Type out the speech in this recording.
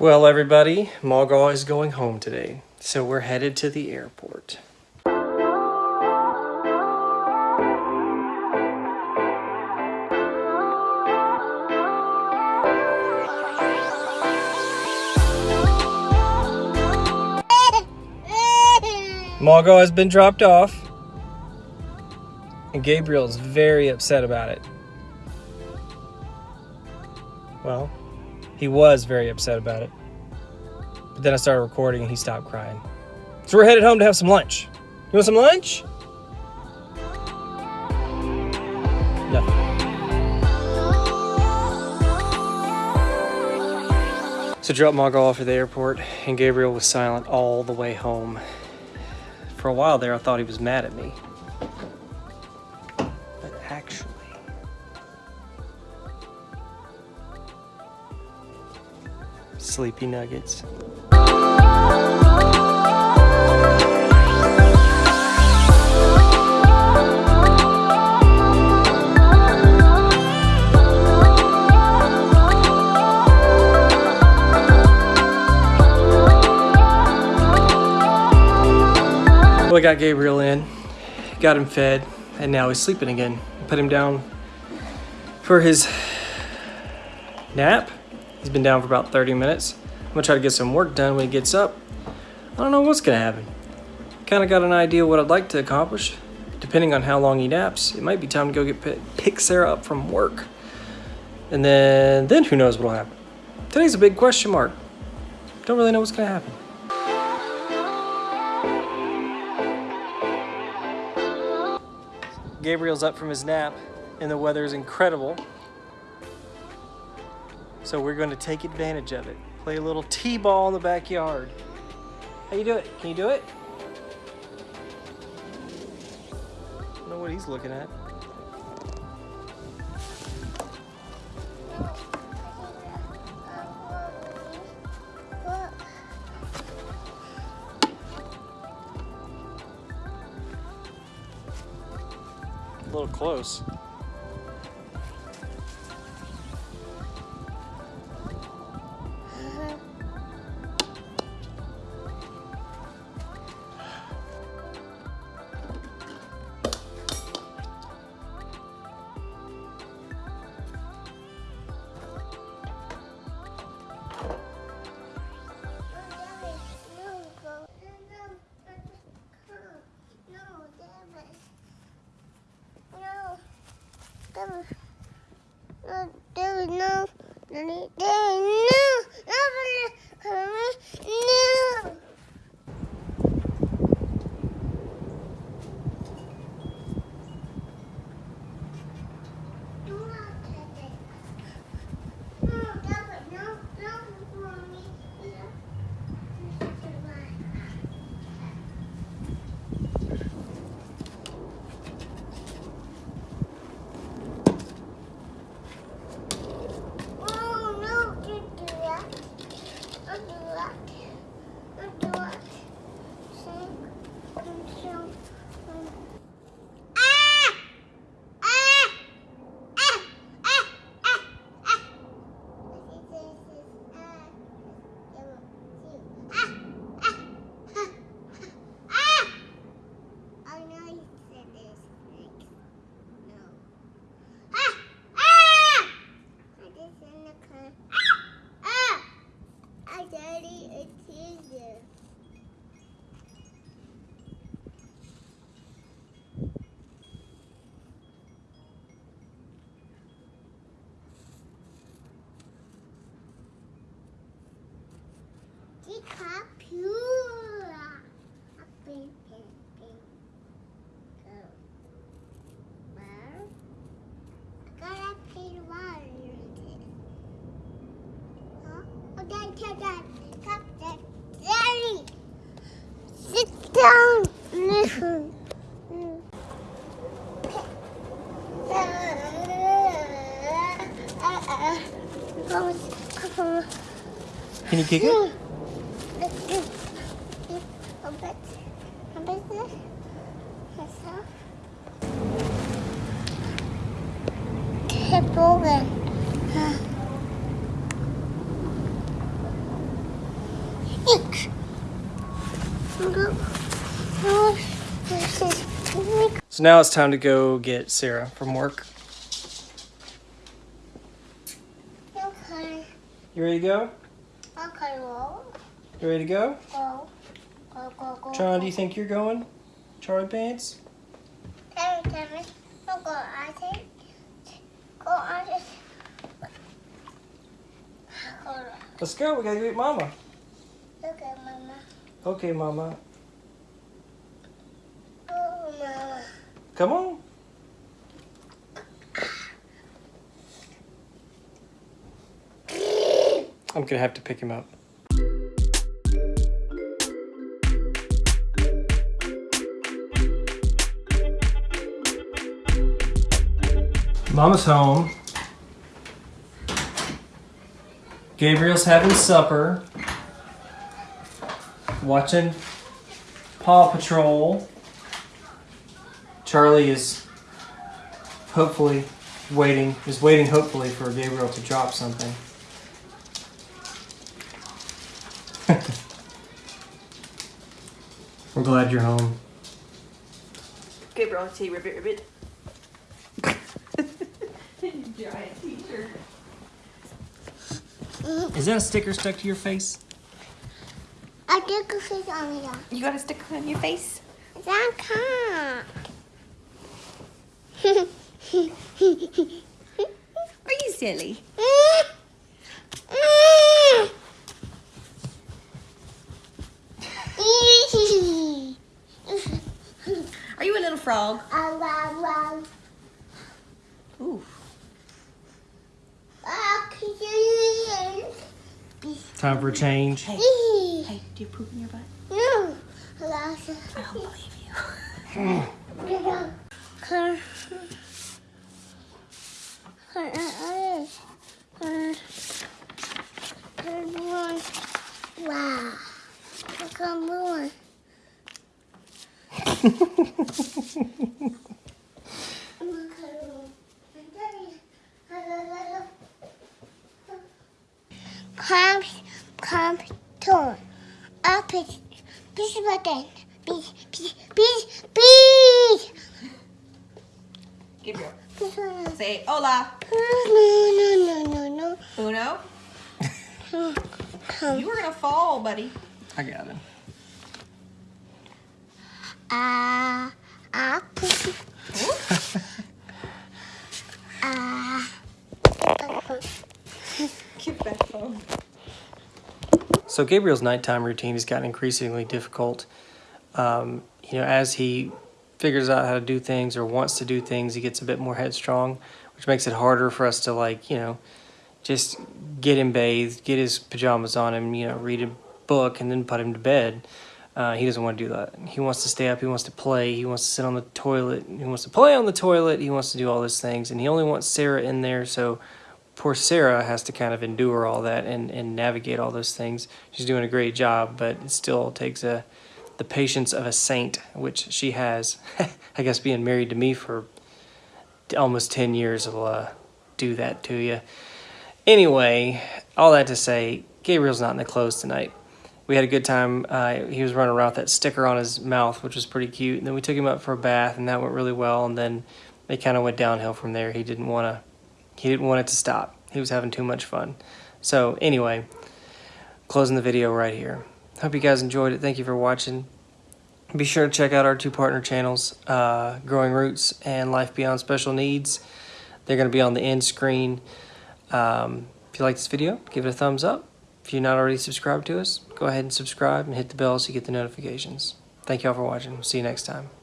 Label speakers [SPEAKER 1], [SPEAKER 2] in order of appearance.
[SPEAKER 1] Well, everybody, Mogul is going home today, so we're headed to the airport. Mogul has been dropped off, and Gabriel is very upset about it. Well, he was very upset about it. But then I started recording and he stopped crying. So we're headed home to have some lunch. You want some lunch? Nothing. So dropped Mogul off at the airport and Gabriel was silent all the way home. For a while there, I thought he was mad at me. Sleepy nuggets. Well, I got Gabriel in, got him fed, and now he's sleeping again. Put him down for his nap. He's been down for about 30 minutes. I'm gonna try to get some work done when he gets up. I don't know what's gonna happen. Kinda got an idea what I'd like to accomplish. Depending on how long he naps, it might be time to go get pick Sarah up from work. And then, then who knows what'll happen. Today's a big question mark. Don't really know what's gonna happen. Gabriel's up from his nap and the weather is incredible. So we're going to take advantage of it. Play a little t-ball in the backyard. How you do it? Can you do it? I don't know what he's looking at. A little close.
[SPEAKER 2] There is no, there is no,
[SPEAKER 1] Can you kick it?
[SPEAKER 2] a bit,
[SPEAKER 1] So now it's time to go get Sarah from work.
[SPEAKER 2] Okay.
[SPEAKER 1] You ready to go?
[SPEAKER 2] Okay, roll.
[SPEAKER 1] You ready to go?
[SPEAKER 2] Go. Go, go, go.
[SPEAKER 1] John, do you think you're going? Charlie Pants?
[SPEAKER 2] Tell me, tell me. No, go, I think. Go, I just. Hold on.
[SPEAKER 1] Let's go. We gotta go get Mama.
[SPEAKER 2] Look at mama.
[SPEAKER 1] Okay, Mama.
[SPEAKER 2] Oh, mama.
[SPEAKER 1] Come on. I'm gonna have to pick him up. Mama's home. Gabriel's having supper. Watching Paw Patrol. Charlie is hopefully waiting, is waiting hopefully for Gabriel to drop something. We're glad you're home.
[SPEAKER 3] Gabriel, say ribbit ribbit. Giant t-shirt.
[SPEAKER 1] Is that a sticker stuck to your face?
[SPEAKER 2] I did a fish on here.
[SPEAKER 3] Uh, you got a sticker on your face?
[SPEAKER 2] That can't.
[SPEAKER 3] Are you silly? Are you a little frog? Ooh.
[SPEAKER 1] Time for a change.
[SPEAKER 3] Hey, hey, do you poop in your butt? No. I don't believe you.
[SPEAKER 2] Wow. Look more. Come, come, turn. Up it. Push button. Bees, bees, bees, bees.
[SPEAKER 3] Gabriel,
[SPEAKER 2] Push the button.
[SPEAKER 3] say hola.
[SPEAKER 2] No, no, no, no,
[SPEAKER 3] Uno.
[SPEAKER 2] no. Come.
[SPEAKER 3] You were gonna fall, buddy.
[SPEAKER 1] I got him.
[SPEAKER 2] Ah, ah, push. Ah.
[SPEAKER 3] Give that phone.
[SPEAKER 1] So Gabriel's nighttime routine has gotten increasingly difficult. Um, you know, as he figures out how to do things or wants to do things, he gets a bit more headstrong, which makes it harder for us to like, you know, just get him bathed, get his pajamas on him, you know, read a book, and then put him to bed. Uh, he doesn't want to do that. He wants to stay up. He wants to play. He wants to sit on the toilet. He wants to play on the toilet. He wants to do all those things, and he only wants Sarah in there. So poor Sarah has to kind of endure all that and, and navigate all those things. She's doing a great job, but it still takes a the patience of a saint, which she has. I guess being married to me for almost 10 years will uh, do that to you. Anyway, all that to say, Gabriel's not in the clothes tonight. We had a good time. Uh, he was running around with that sticker on his mouth, which was pretty cute. And then we took him up for a bath, and that went really well. And then they kind of went downhill from there. He didn't want to. He didn't want it to stop. He was having too much fun. So anyway, closing the video right here. Hope you guys enjoyed it. Thank you for watching. Be sure to check out our two partner channels, uh, Growing Roots and Life Beyond Special Needs. They're going to be on the end screen. Um, if you like this video, give it a thumbs up. If you're not already subscribed to us, go ahead and subscribe and hit the bell so you get the notifications. Thank you all for watching. See you next time.